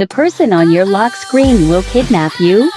The person on your lock screen will kidnap you,